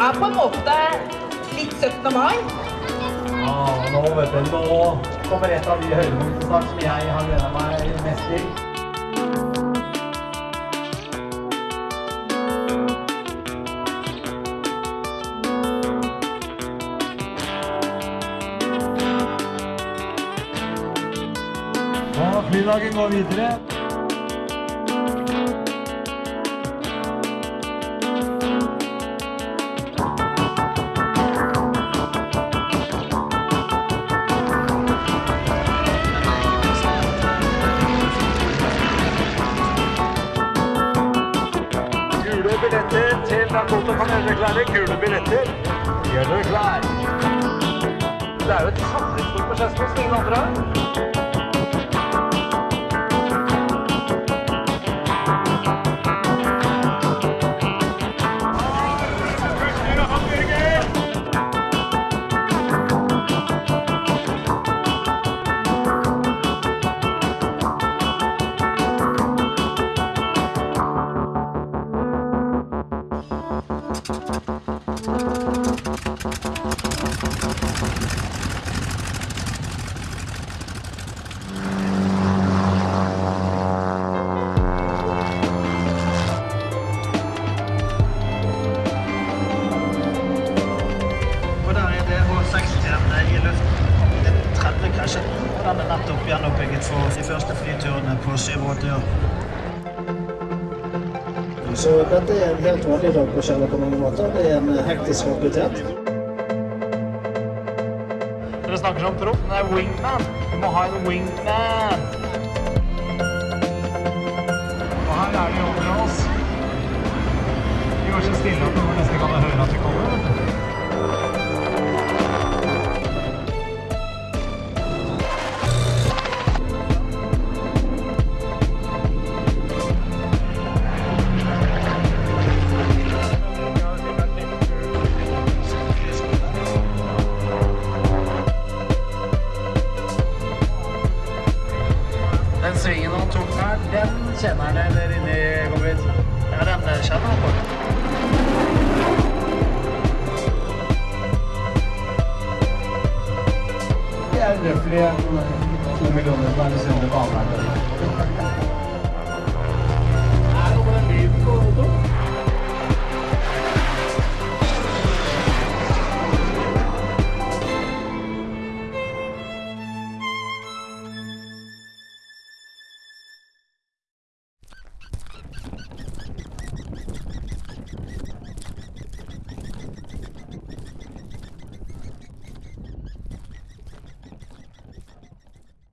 er på en måte litt 17. mai. Ja, nå vet du, nå kommer et av de høydepunktene som jeg har gleda meg mest til. Og flydagen går videre. Billetter til Dakota kan gjøre dere klare. Gule billetter. Gjør dere klar. Det er jo et samlingspunkt på Skedsmo som ingen andre har. Den er nettopp gjenoppbygget for de første flyturene på 87 år. Så dette er en helt vanlig dag på Kjeller på mange måter. Det er en hektisk aktivitet. Dere snakker som proff, men det er wingman. Du må ha en wingman. Og her er de over oss. De går så stille at Den svingen han tok her, den kjenner han der inne i Gobbit. Ja, den kjenner han på. Det er røftlig to millioner per sunde baner.